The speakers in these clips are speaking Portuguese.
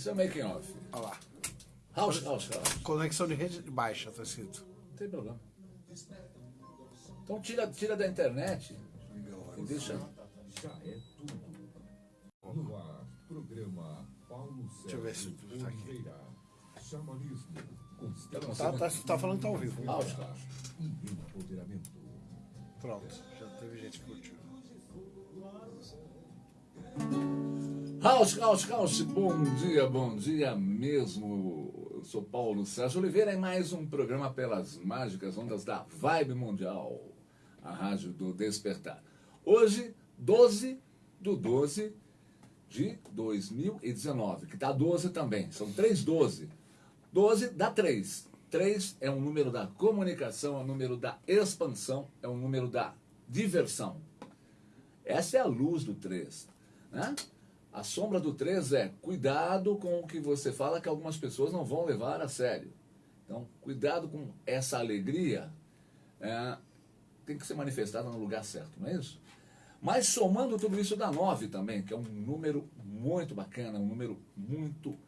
Esse é o making off. Olha lá. House, house, house. Conexão de rede baixa, tá escrito. Não tem problema. Então tira, tira da internet e deixa. Já é tudo. No ar, programa Paulo Deixa eu ver se tá aqui. Xamanismo, constelação Tá, tá, tá falando que tá ao vivo. House, house. empoderamento. Pronto, já teve gente que curtiu. House, house, house, bom dia, bom dia mesmo. Eu sou Paulo Sérgio Oliveira em mais um programa pelas mágicas ondas da Vibe Mundial, a rádio do Despertar. Hoje, 12 do 12 de 2019, que dá 12 também, são 3 12. 12 dá 3. 3 é um número da comunicação, é um número da expansão, é um número da diversão. Essa é a luz do 3. Né? A sombra do 3 é cuidado com o que você fala que algumas pessoas não vão levar a sério. Então, cuidado com essa alegria, é, tem que ser manifestada no lugar certo, não é isso? Mas somando tudo isso dá 9 também, que é um número muito bacana, um número muito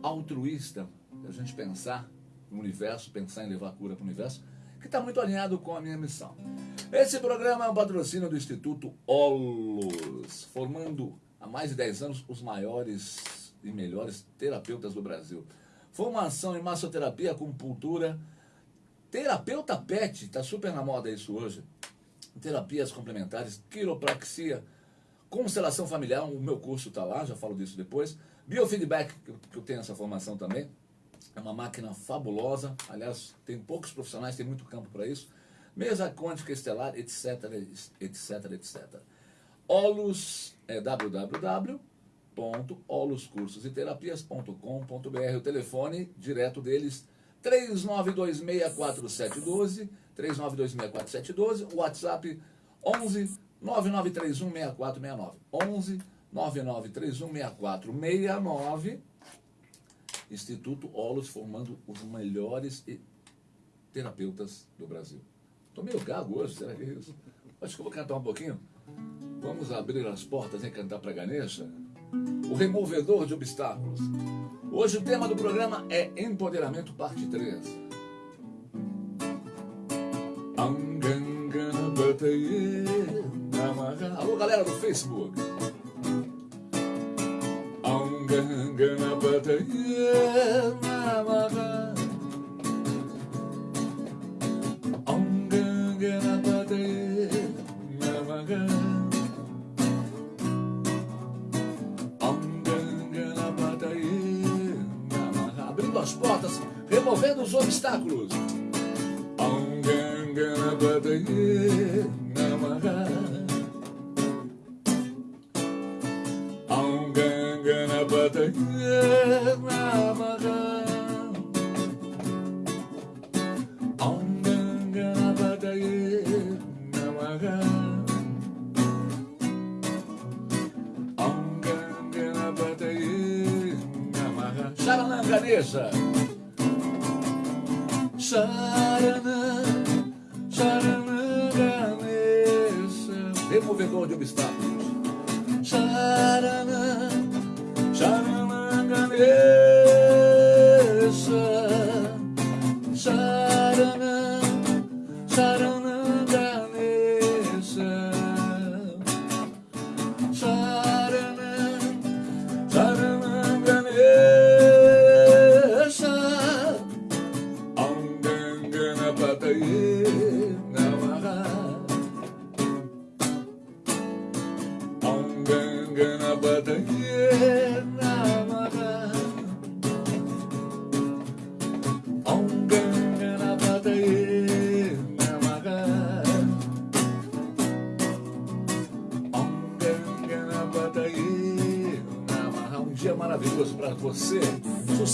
altruísta, a gente pensar no universo, pensar em levar cura para o universo, que está muito alinhado com a minha missão. Esse programa é um patrocínio do Instituto Olos, formando há mais de 10 anos os maiores e melhores terapeutas do Brasil. Formação em massoterapia, acupuntura, terapeuta pet, está super na moda isso hoje. Terapias complementares, quiropraxia, constelação familiar, o meu curso está lá, já falo disso depois. Biofeedback, que eu- tenho essa formação também. É uma máquina fabulosa. Aliás, tem poucos profissionais, tem muito campo para isso. Mesa quântica estelar, etc, etc, etc. Olus é www.oluscursositerapias.com.br. O telefone direto deles 39264712, 39264712, o WhatsApp 11 99316469. 11 99316469. Instituto Olos formando os melhores terapeutas do Brasil. Estou meio gago hoje, será que é isso? Acho que eu vou cantar um pouquinho. Vamos abrir as portas e cantar para Ganesha? O removedor de obstáculos. Hoje o tema do programa é Empoderamento, parte 3. Anganganabataye namaha. Alô, galera do Facebook. Anganganabataye namaha. Anganganabataye namaha. Anganganabataye namaha. Sharanam Ganesha. Sharanam, Sharanam Ganesha. Removedor de obstáculos. Sharanam, Yeah.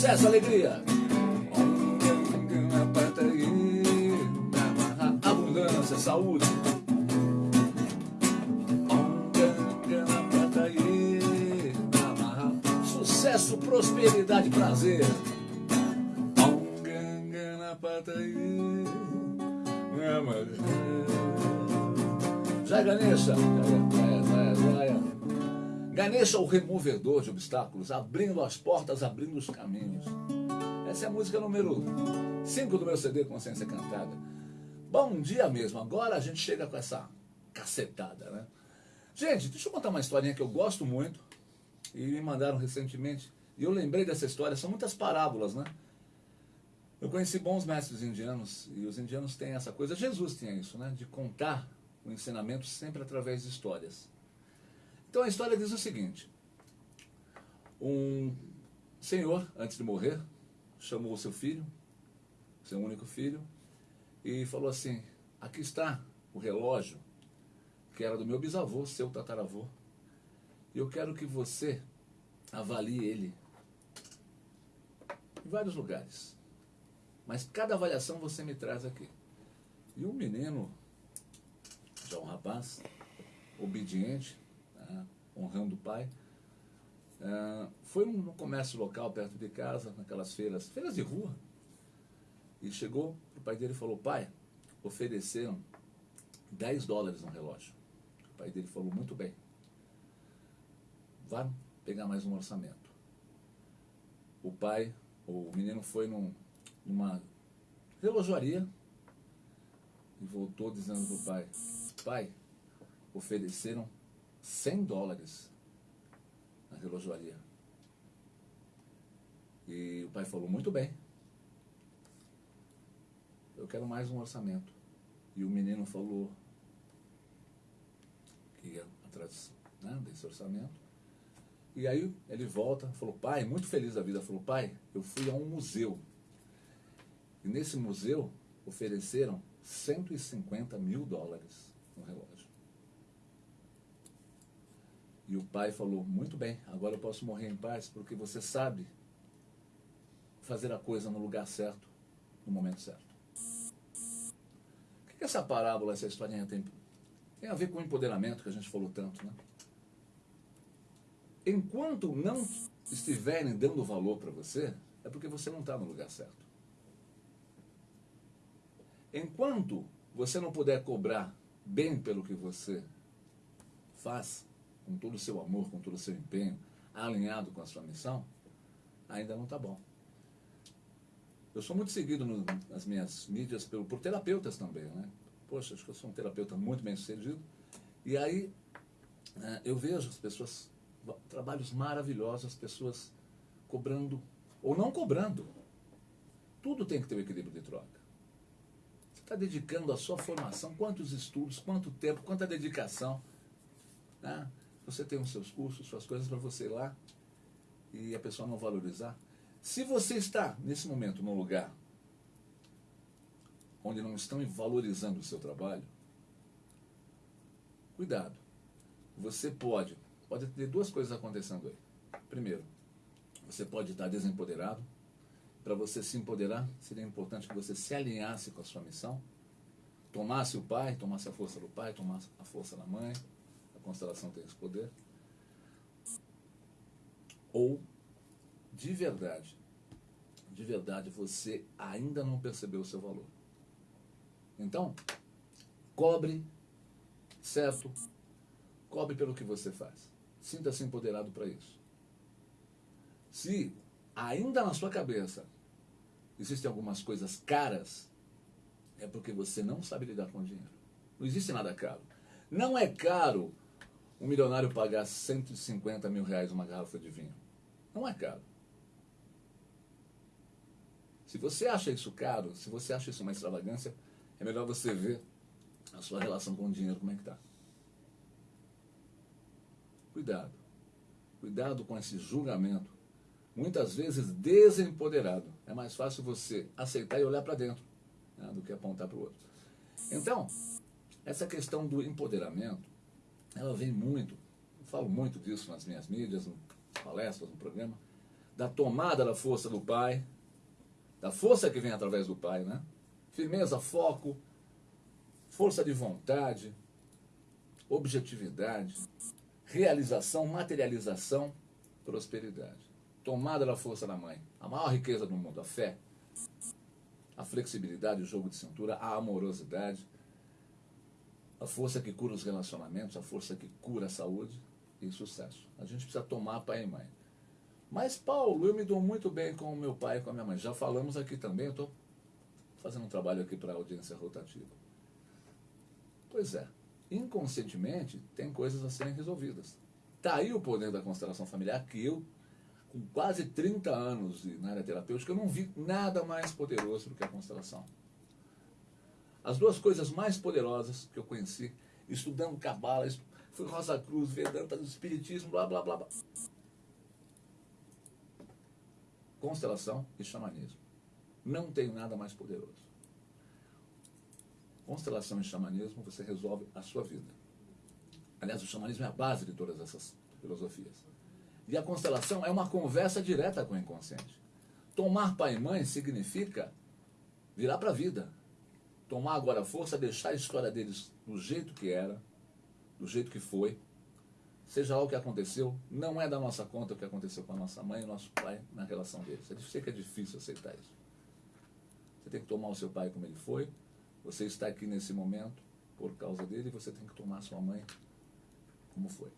Sucesso, alegria. Abundância, saúde. Sucesso, prosperidade, prazer. Anganganapataye namaha. Jai Ganesha. Ganesha, o removedor de obstáculos, abrindo as portas, abrindo os caminhos. Essa é a música número 5 do meu CD Consciência Cantada. Bom dia mesmo, agora a gente chega com essa cacetada, né? Gente, deixa eu contar uma historinha que eu gosto muito e me mandaram recentemente. E eu lembrei dessa história, são muitas parábolas, né? Eu conheci bons mestres indianos e os indianos têm essa coisa, Jesus tinha isso, né? De contar o ensinamento sempre através de histórias. Então a história diz o seguinte: um senhor, antes de morrer, chamou o seu filho, seu único filho, e falou assim: Aqui está o relógio que era do meu bisavô, seu tataravô. E eu quero que você avalie ele em vários lugares. Mas cada avaliação você me traz aqui. E o menino, já um rapaz, obediente, honrando o pai, uh, foi no comércio local perto de casa, naquelas feiras, feiras de rua, e chegou o pai dele falou, pai, ofereceram 10 dólares no relógio. O pai dele falou, muito bem, vá pegar mais um orçamento. O pai, o menino foi num, numa relojoaria e voltou dizendo para o pai, pai, ofereceram 100 dólares na relojoaria. E o pai falou, muito bem, eu quero mais um orçamento. E o menino falou que ia atrás né, desse orçamento. E aí ele volta, falou, pai, muito feliz da vida, falou, pai, eu fui a um museu. E nesse museu ofereceram 150 mil dólares no relógio. E o pai falou, muito bem, agora eu posso morrer em paz, porque você sabe fazer a coisa no lugar certo, no momento certo. O que essa parábola, essa historinha tem, tem a ver com o empoderamento que a gente falou tanto, né? enquanto não estiverem dando valor para você, é porque você não está no lugar certo. Enquanto você não puder cobrar bem pelo que você faz, com todo o seu amor, com todo o seu empenho, alinhado com a sua missão, ainda não está bom. Eu sou muito seguido no, nas minhas mídias por, por terapeutas também, né? Poxa, acho que eu sou um terapeuta muito bem sucedido. E aí é, eu vejo as pessoas trabalhos maravilhosos, as pessoas cobrando ou não cobrando. Tudo tem que ter um equilíbrio de troca. Você está dedicando a sua formação, quantos estudos, quanto tempo, quanta dedicação. Né? Você tem os seus cursos, suas coisas para você ir lá e a pessoa não valorizar. Se você está, nesse momento, num lugar onde não estão valorizando o seu trabalho, cuidado. Você pode pode ter duas coisas acontecendo aí. Primeiro, você pode estar desempoderado. Para você se empoderar, seria importante que você se alinhasse com a sua missão, tomasse o pai, tomasse a força do pai, tomasse a força da mãe. Constelação tem esse poder. Ou, de verdade, de verdade, você ainda não percebeu o seu valor. Então, cobre, certo? Cobre pelo que você faz. Sinta-se empoderado para isso. Se ainda na sua cabeça existem algumas coisas caras, é porque você não sabe lidar com o dinheiro. Não existe nada caro. Não é caro um milionário pagar 150 mil reais uma garrafa de vinho. Não é caro. Se você acha isso caro, se você acha isso uma extravagância, é melhor você ver a sua relação com o dinheiro, como é que está. Cuidado. Cuidado com esse julgamento. Muitas vezes desempoderado. É mais fácil você aceitar e olhar para dentro né, do que apontar para o outro. Então, essa questão do empoderamento, ela vem muito, eu falo muito disso nas minhas mídias, em palestras, no programa, da tomada da força do pai, da força que vem através do pai, né? Firmeza, foco, força de vontade, objetividade, realização, materialização, prosperidade. Tomada da força da mãe. A maior riqueza do mundo, a fé. A flexibilidade, o jogo de cintura, a amorosidade. A força que cura os relacionamentos, a força que cura a saúde. e sucesso. A gente precisa tomar pai e mãe. Mas, Paulo, eu me dou muito bem com o meu pai e com a minha mãe. Já falamos aqui também, eu estou fazendo um trabalho aqui para a audiência rotativa. Pois é, inconscientemente tem coisas a serem resolvidas. Está aí o poder da constelação familiar que eu, com quase 30 anos na área terapêutica, eu não vi nada mais poderoso do que a constelação. As duas coisas mais poderosas que eu conheci, estudando Cabala, fui Rosa Cruz, Vedanta, Espiritismo, blá, blá, blá, blá. Constelação e xamanismo. Não tem nada mais poderoso. Constelação e xamanismo, você resolve a sua vida. Aliás, o xamanismo é a base de todas essas filosofias. E a constelação é uma conversa direta com o inconsciente. Tomar pai e mãe significa virar para a vida. Tomar agora a força, deixar a história deles do jeito que era, do jeito que foi. Seja lá o que aconteceu, não é da nossa conta o que aconteceu com a nossa mãe e nosso pai na relação deles. Eu sei que é difícil aceitar isso. Você tem que tomar o seu pai como ele foi, você está aqui nesse momento por causa dele, você tem que tomar sua mãe como foi.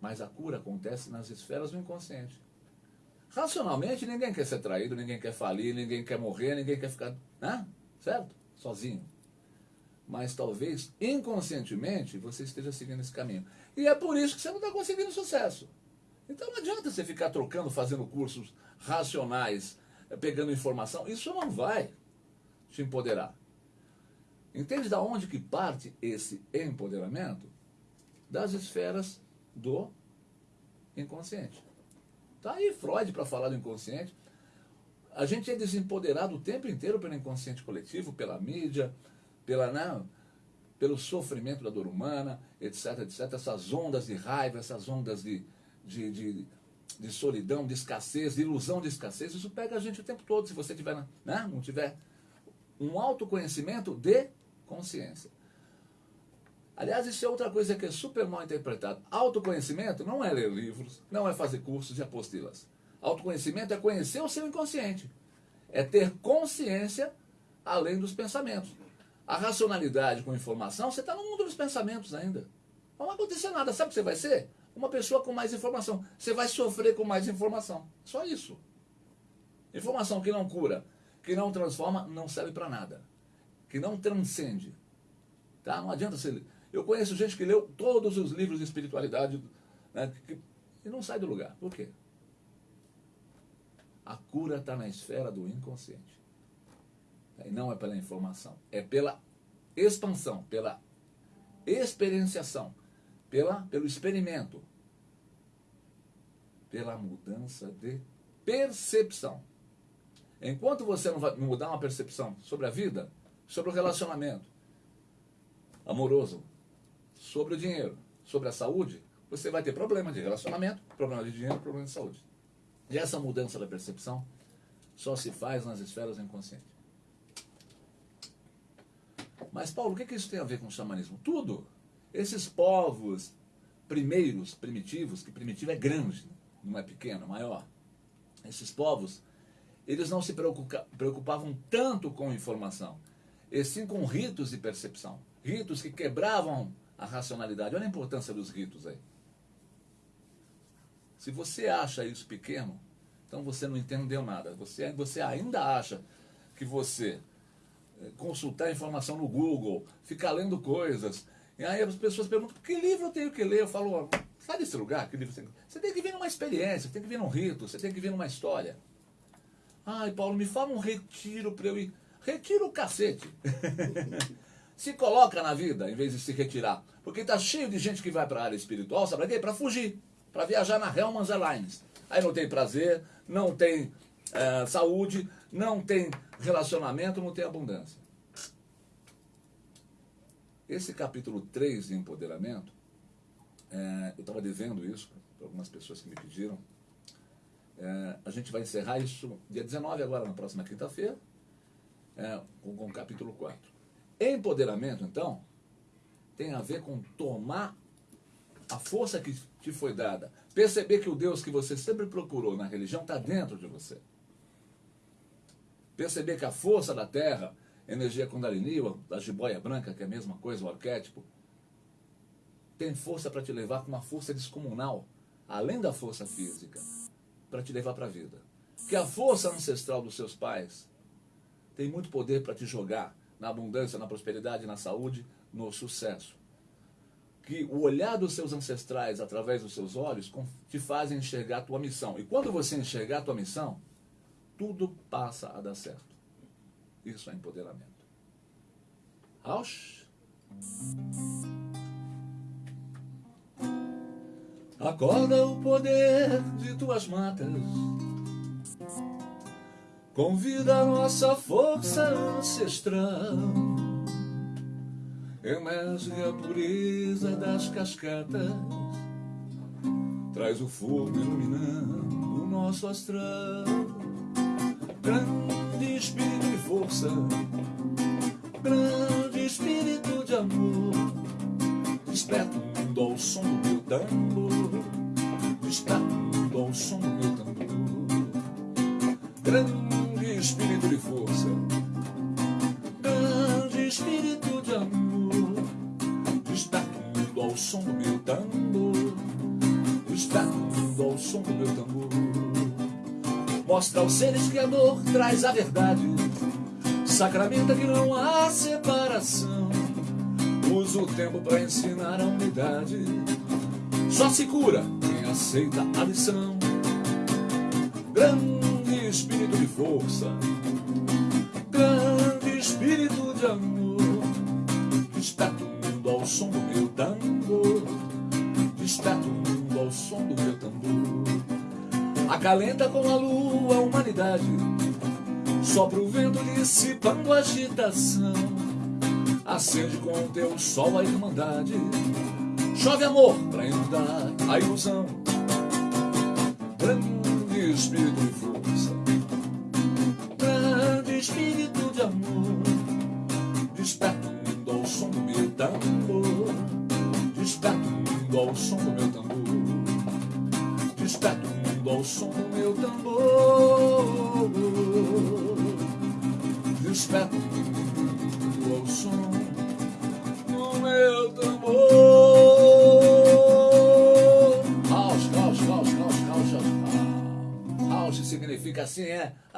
Mas a cura acontece nas esferas do inconsciente. Racionalmente, ninguém quer ser traído, ninguém quer falir, ninguém quer morrer, ninguém quer ficar, né? certo? Sozinho. Mas talvez inconscientemente você esteja seguindo esse caminho. E é por isso que você não está conseguindo sucesso. Então não adianta você ficar trocando, fazendo cursos racionais, pegando informação. Isso não vai te empoderar. Entende da onde que parte esse empoderamento? Das esferas do inconsciente. Tá aí Freud para falar do inconsciente. A gente é desempoderado o tempo inteiro pelo inconsciente coletivo, pela mídia, pela não, né, pelo sofrimento da dor humana, etc, etc. Essas ondas de raiva, essas ondas de, de, de, de solidão, de escassez, de ilusão de escassez, isso pega a gente o tempo todo, se você tiver, né, não tiver um autoconhecimento de consciência. Aliás, isso é outra coisa que é super mal interpretado. Autoconhecimento não é ler livros, não é fazer cursos e apostilas. Autoconhecimento é conhecer o seu inconsciente. É ter consciência além dos pensamentos. A racionalidade com informação, você está no mundo dos pensamentos ainda. Não vai acontecer nada. Sabe o que você vai ser? Uma pessoa com mais informação. Você vai sofrer com mais informação. Só isso. Informação que não cura, que não transforma, não serve para nada que não transcende. Tá? Não adianta ser. Eu conheço gente que leu todos os livros de espiritualidade né, que, e não sai do lugar. Por quê? A cura está na esfera do inconsciente. E não é pela informação, é pela expansão, pela experienciação, pela, pelo experimento, pela mudança de percepção. Enquanto você não vai mudar uma percepção sobre a vida, sobre o relacionamento amoroso, sobre o dinheiro, sobre a saúde, você vai ter problema de relacionamento, problema de dinheiro, problema de saúde. E essa mudança da percepção só se faz nas esferas inconscientes. Mas, Paulo, o que, que isso tem a ver com o xamanismo? Tudo. Esses povos primeiros, primitivos, que primitivo é grande, não é pequeno, é maior. Esses povos, eles não se preocupavam tanto com informação e sim com ritos de percepção. Ritos que quebravam a racionalidade. Olha a importância dos ritos aí. Se você acha isso pequeno, então você não entendeu nada. Você, você ainda acha que você eh, consultar informação no Google, ficar lendo coisas. E aí as pessoas perguntam, que livro eu tenho que ler? Eu falo, sai desse lugar, que livro você tem que Você tem que vir numa experiência, tem que vir num rito, você tem que vir numa história. Ai, Paulo, me fala um retiro para eu ir. Retira o cacete. se coloca na vida em vez de se retirar. Porque está cheio de gente que vai para a área espiritual, sabe para quê? Para fugir. Para viajar na Hellman's Airlines. Aí não tem prazer, não tem é, saúde, não tem relacionamento, não tem abundância. Esse capítulo 3 de empoderamento, é, eu estava devendo isso para algumas pessoas que me pediram. É, a gente vai encerrar isso dia 19 agora, na próxima quinta-feira é, com, com o capítulo 4. Empoderamento, então, tem a ver com tomar a força que te foi dada, perceber que o Deus que você sempre procurou na religião está dentro de você. Perceber que a força da terra, energia Kundalini, da jiboia branca, que é a mesma coisa, o arquétipo, tem força para te levar com uma força descomunal, além da força física, para te levar para a vida. Que a força ancestral dos seus pais tem muito poder para te jogar na abundância, na prosperidade, na saúde, no sucesso. Que o olhar dos seus ancestrais através dos seus olhos te fazem enxergar a tua missão. E quando você enxergar a tua missão, tudo passa a dar certo. Isso é empoderamento. Rausch. Acorda o poder de tuas matas. Convida a nossa força ancestral. Emerge a pureza das cascatas. Traz o fogo iluminando o nosso astral. Grande espírito de força. Grande espírito de amor. Despertando ao som do meu tambor. Despertando ao som do meu tambor. Grande espírito de força. Tambor. Despertando ao som do meu tambor. Mostra aos seres que a dor traz a verdade. Sacramenta que não há separação. Usa o tempo para ensinar a unidade. Só se cura quem aceita a lição. Grande espírito de força, grande espírito de amor. Desperta o mundo ao som do meu tambor. Acalenta com a lua a humanidade. Sopra o vento dissipando a agitação. Acende com o teu sol a irmandade. Chove amor pra inundar a ilusão. Grande espírito de força. Grande espírito de amor. Desperta o ao som do meu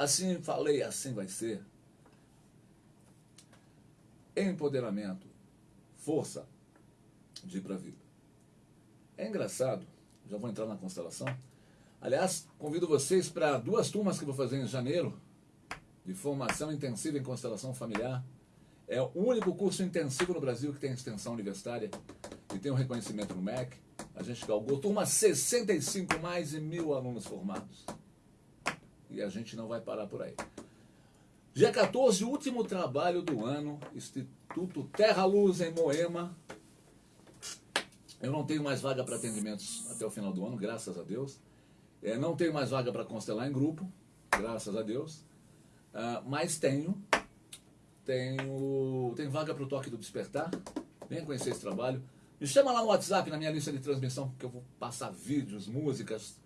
assim falei, assim vai ser. Empoderamento, força de ir para a vida. É engraçado, já vou entrar na constelação. Aliás, convido vocês para duas turmas que vou fazer em janeiro, de formação intensiva em constelação familiar. É o único curso intensivo no Brasil que tem extensão universitária e tem um reconhecimento no MEC. A gente galgou turma 65 mais de mil alunos formados. E a gente não vai parar por aí. Dia 14, último trabalho do ano, Instituto Terra Luz em Moema. Eu não tenho mais vaga para atendimentos até o final do ano, graças a Deus. É, não tenho mais vaga para constelar em grupo, graças a Deus. Ah, mas tenho, tenho, tenho vaga para o Toque do Despertar. Venha conhecer esse trabalho. Me chama lá no WhatsApp, na minha lista de transmissão, que eu vou passar vídeos, músicas,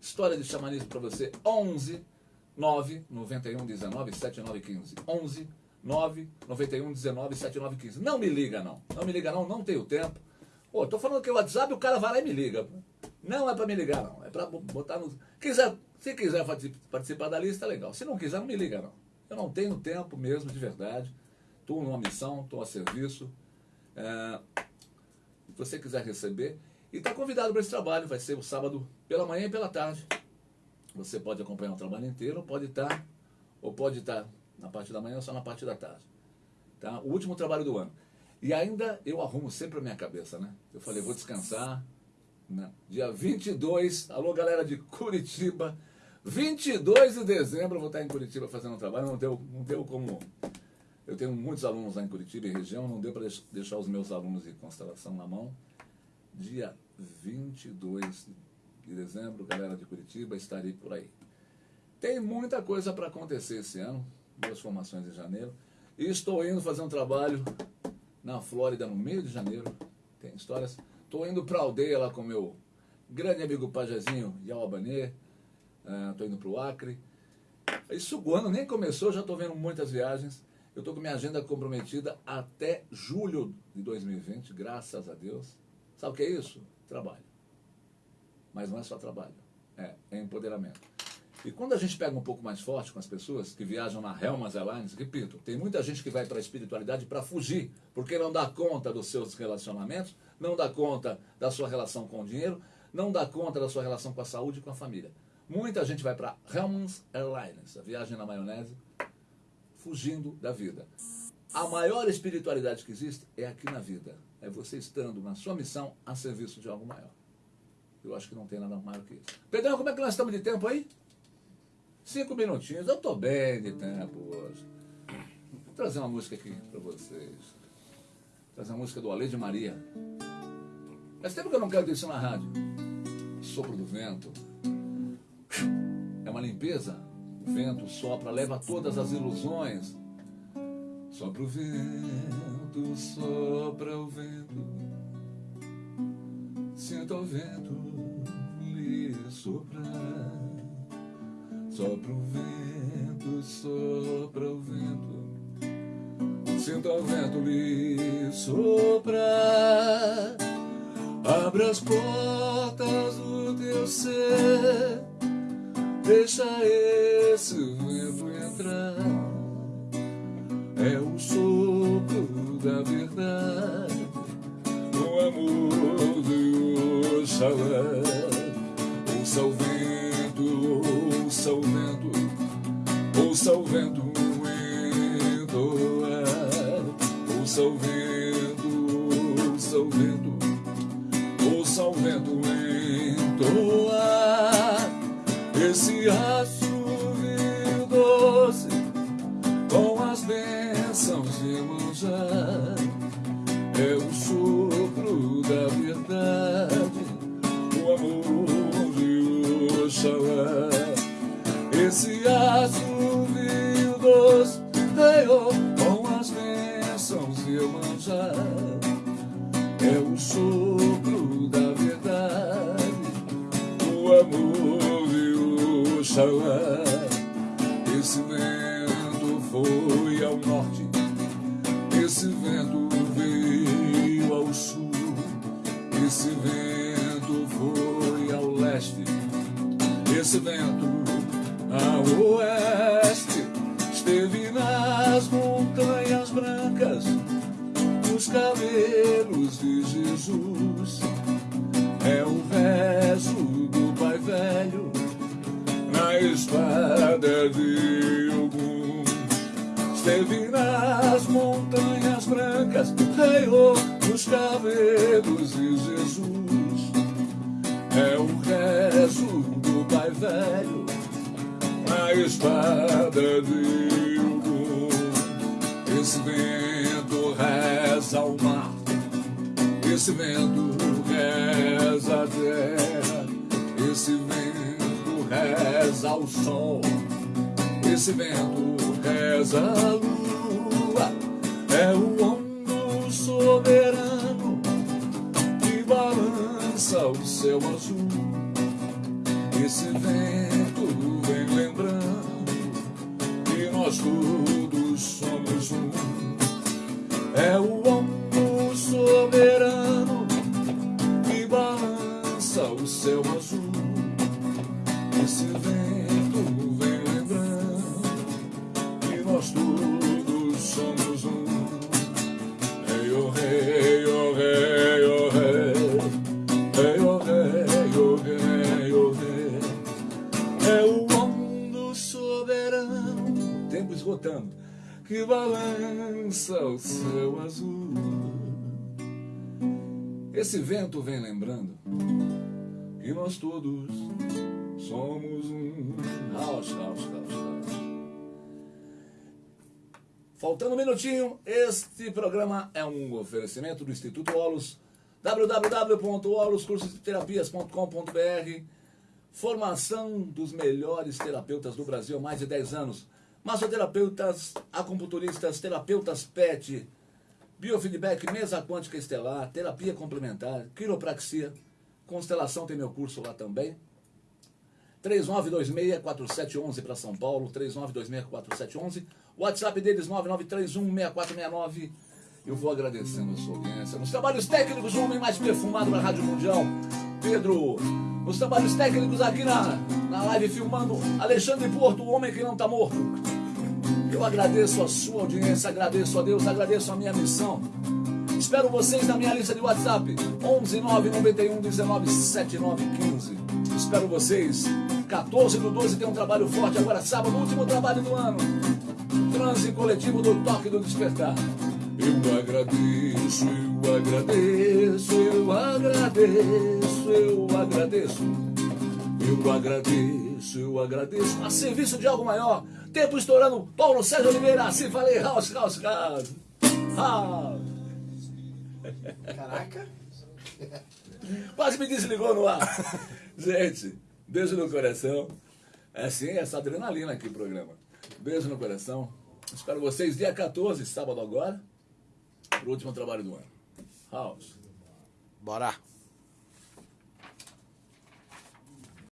história de xamanismo para você. 11 9 91 19 7915. 11 9 91 19 7915. Não me liga, não. Não me liga, não. Não tenho tempo. Pô, tô falando que o WhatsApp, o cara vai lá e me liga. Não é para me ligar, não. É para botar no. Quiser, se quiser participar da lista, legal. Se não quiser, não me liga, não. Eu não tenho tempo mesmo, de verdade. Estou numa missão, estou a serviço. É, se você quiser receber. E está convidado para esse trabalho. Vai ser o sábado pela manhã e pela tarde. Você pode acompanhar o trabalho inteiro, pode estar, ou pode estar na parte da manhã ou só na parte da tarde. Tá? O último trabalho do ano. E ainda eu arrumo sempre a minha cabeça, né? Eu falei, vou descansar. Né? Dia 22, alô galera de Curitiba. 22 de dezembro eu vou estar em Curitiba fazendo um trabalho. Não deu, não deu como. Eu tenho muitos alunos lá em Curitiba e região, não deu para deixar os meus alunos de constelação na mão. Dia 22 de dezembro, galera de Curitiba, estarei por aí. Tem muita coisa para acontecer esse ano, duas formações em janeiro. E estou indo fazer um trabalho na Flórida no meio de janeiro. Tem histórias. Estou indo para a aldeia lá com meu grande amigo Pajazinho Yauabanê. Estou uh, indo para o Acre. Isso o ano nem começou, já estou vendo muitas viagens. Eu estou com minha agenda comprometida até julho de 2020, graças a Deus. Sabe o que é isso? Trabalho. Mas não é só trabalho, é, é empoderamento. E quando a gente pega um pouco mais forte com as pessoas que viajam na Helmas Airlines, repito, tem muita gente que vai para a espiritualidade para fugir, porque não dá conta dos seus relacionamentos, não dá conta da sua relação com o dinheiro, não dá conta da sua relação com a saúde e com a família. Muita gente vai para Helmans Airlines, a viagem na maionese, fugindo da vida. A maior espiritualidade que existe é aqui na vida. É você estando na sua missão a serviço de algo maior. Eu acho que não tem nada maior que isso. Pedrão, como é que nós estamos de tempo aí? Cinco minutinhos. Eu estou bem de tempo hoje. Vou trazer uma música aqui para vocês. Vou trazer uma música do Ale de Maria. Faz tempo que eu não canto isso na rádio. Sopro do vento. É uma limpeza. O vento sopra, leva todas as ilusões. Sopra o vento, sopra o vento. Sinta o vento lhe soprar. Sopra o vento, sopra o vento. Sinta o vento lhe soprar. Abra as portas do teu ser. Deixa esse vento entrar. É o sopro da verdade. O amor de Oxalá. Ouça o vento, ouça o vento entoar. Ouça o vento, ouça o vento, ouça o vento entoar. Esse assovio doce com as bênçãos de manjar é o sopro da verdade, o amor de Oxalá. Esse assovio doce veio com as bênçãos de manjar é o sopro da verdade, o amor de Oxalá. Esse vento foi ao norte, esse vento veio ao sul, esse vento foi ao leste, esse vento ao oeste, esteve nas montanhas brancas, nos cabelos de Jesus. É o rezo do Pai Velho na espada de Ogum. Esteve nas montanhas brancas, reiou nos cabelos de Jesus. É o rezo do Pai Velho espada de Ogum. Esse vento reza ao mar, esse vento reza a terra, esse vento reza ao sol, esse vento reza a lua, é o ombro soberano que balança o céu azul. Esse vento lembrando que nós todos somos um. É o Esse vento vem lembrando que nós todos somos um. Caos, caos, caos, caos. Faltando um minutinho, este programa é um oferecimento do Instituto Olos, www.oloscursosterapias.com.br Formação dos melhores terapeutas do Brasil há mais de 10 anos. Massoterapeutas, acupunturistas, terapeutas PET, biofeedback, mesa quântica estelar, terapia complementar, quiropraxia, constelação tem meu curso lá também. 3926-4711 para São Paulo, 3926-4711. WhatsApp deles 9931-6469. Eu vou agradecendo a sua audiência. Nos trabalhos técnicos, o homem mais perfumado da Rádio Mundial, Pedro. Nos trabalhos técnicos aqui na, na live filmando, Alexandre Porto, o homem que não está morto. Agradeço a sua audiência, agradeço a Deus, agradeço a minha missão. Espero vocês na minha lista de WhatsApp, 11 991 19 79 15. Espero vocês. 14 do 12 tem um trabalho forte agora, sábado, último trabalho do ano. Transe coletivo do Toque do Despertar. Eu agradeço, eu agradeço, eu agradeço, eu agradeço. Eu agradeço, eu agradeço. A serviço de algo maior. Tempo estourando. Paulo Sérgio Oliveira, assim falei. House, house, house. House. Caraca. Quase me desligou no ar. Gente, beijo no coração. É assim, essa adrenalina aqui programa. Beijo no coração. Espero vocês dia 14, sábado agora, pro último trabalho do ano. House. Bora.